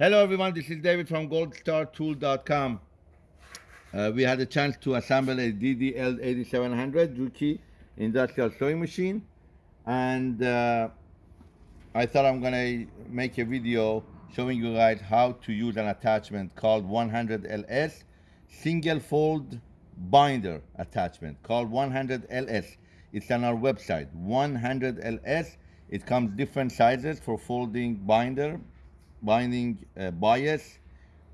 Hello everyone, this is David from goldstartool.com. Uh, we had a chance to assemble a DDL 8700 Juki industrial sewing machine and uh, I thought I'm gonna make a video showing you guys how to use an attachment called 100LS single fold binder attachment called 100LS. It's on our website, 100LS. It comes different sizes for folding binder binding uh, bias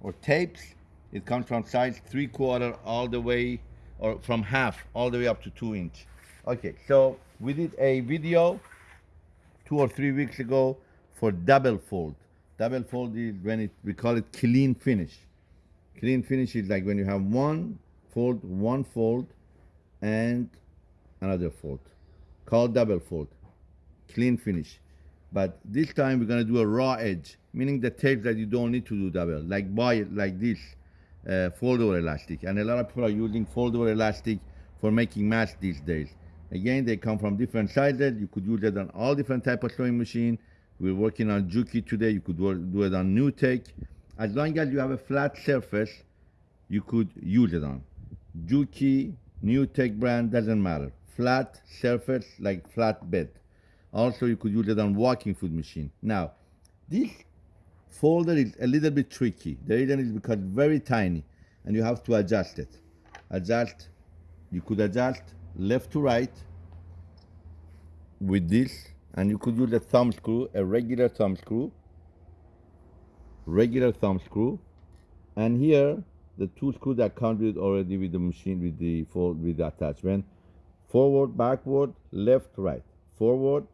or tapes. It comes from size three quarter all the way, or from half all the way up to two inch. Okay, so we did a video two or three weeks ago for double fold. Double fold is when it, we call it clean finish. Clean finish is like when you have one fold, one fold, and another fold, called double fold. Clean finish. But this time we're gonna do a raw edge, meaning the tape that you don't need to do double, like buy it like this uh, foldable elastic. And a lot of people are using foldable elastic for making masks these days. Again, they come from different sizes. You could use it on all different type of sewing machine. We're working on Juki today. You could do it on NewTek. As long as you have a flat surface, you could use it on. Juki, NewTek brand, doesn't matter. Flat surface, like flat bed. Also, you could use it on walking foot machine. Now, this folder is a little bit tricky. The reason is because very tiny and you have to adjust it. Adjust, you could adjust left to right with this and you could use a thumb screw, a regular thumb screw, regular thumb screw. And here, the two screws that come with already with the machine, with the fold, with the attachment. Forward, backward, left, right. Forward,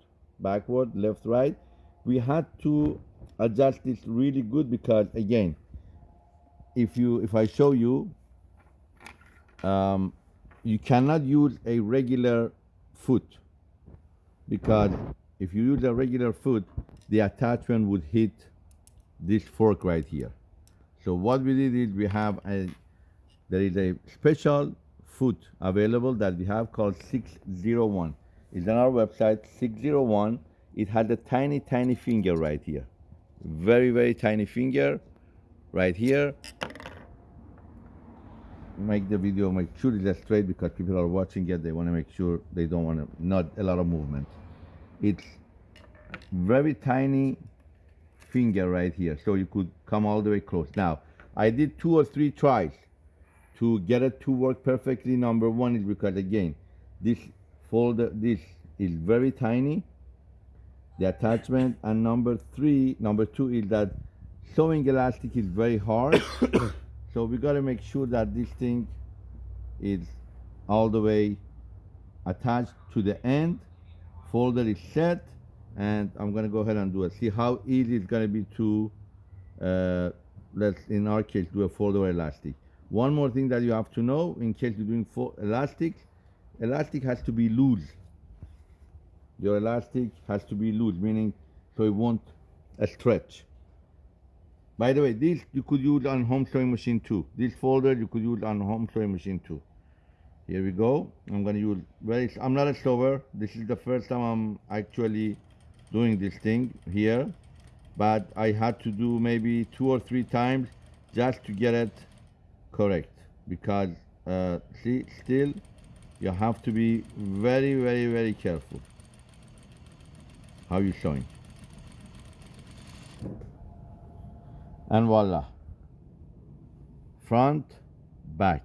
backward, left, right. We had to adjust this really good because again, if you if I show you, um, you cannot use a regular foot because if you use a regular foot, the attachment would hit this fork right here. So what we did is we have a there is a special foot available that we have called 601 is on our website, 601. It has a tiny, tiny finger right here. Very, very tiny finger right here. Make the video, make sure it's straight because people are watching it. They want to make sure they don't want to, not a lot of movement. It's very tiny finger right here. So you could come all the way close. Now, I did two or three tries to get it to work perfectly. Number one is because again, this folder this is very tiny. The attachment and number three number two is that sewing elastic is very hard. So we got to make sure that this thing is all the way attached to the end. Folder is set and I'm gonna go ahead and do it see how easy it's gonna be to uh, let's in our case do a folder elastic. One more thing that you have to know in case you're doing elastic elastic has to be loose. Your elastic has to be loose, meaning so it won't uh, stretch. By the way, this you could use on home sewing machine too. This folder you could use on home sewing machine too. Here we go. I'm gonna use very, I'm not a sewer. This is the first time I'm actually doing this thing here. But I had to do maybe two or three times just to get it correct. Because uh, see, still you have to be very, very, very careful how you showing. And voila. Front, back,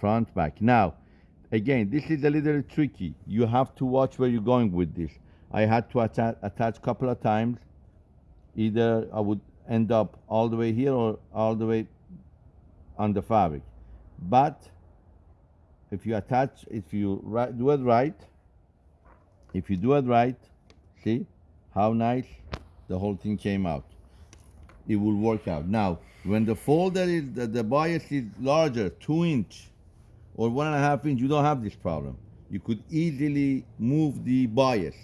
front, back. Now, again, this is a little tricky. You have to watch where you're going with this. I had to attach, attach a couple of times. Either I would end up all the way here or all the way on the fabric. But if you attach, if you do it right, if you do it right, see how nice the whole thing came out. It will work out. Now, when the folder is, the, the bias is larger, two inch or one and a half inch, you don't have this problem. You could easily move the bias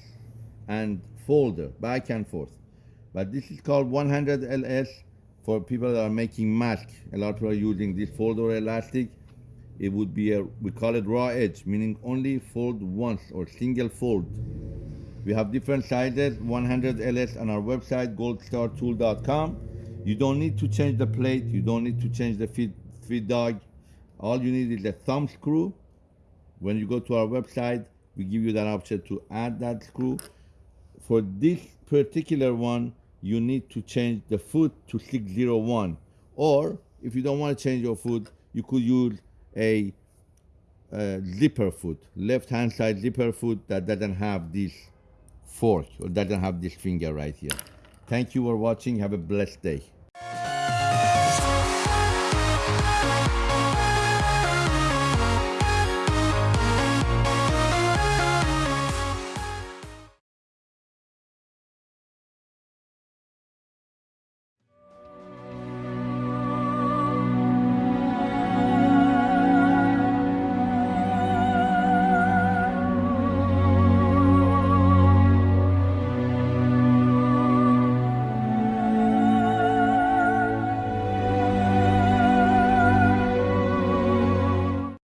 and folder back and forth. But this is called 100 LS for people that are making masks. A lot of people are using this folder elastic it would be a, we call it raw edge, meaning only fold once or single fold. We have different sizes, 100 LS on our website, goldstartool.com. You don't need to change the plate. You don't need to change the feed, feed dog. All you need is a thumb screw. When you go to our website, we give you that option to add that screw. For this particular one, you need to change the foot to 601. Or if you don't want to change your foot, you could use a, a zipper foot, left hand side zipper foot that doesn't have this fork or doesn't have this finger right here. Thank you for watching. Have a blessed day.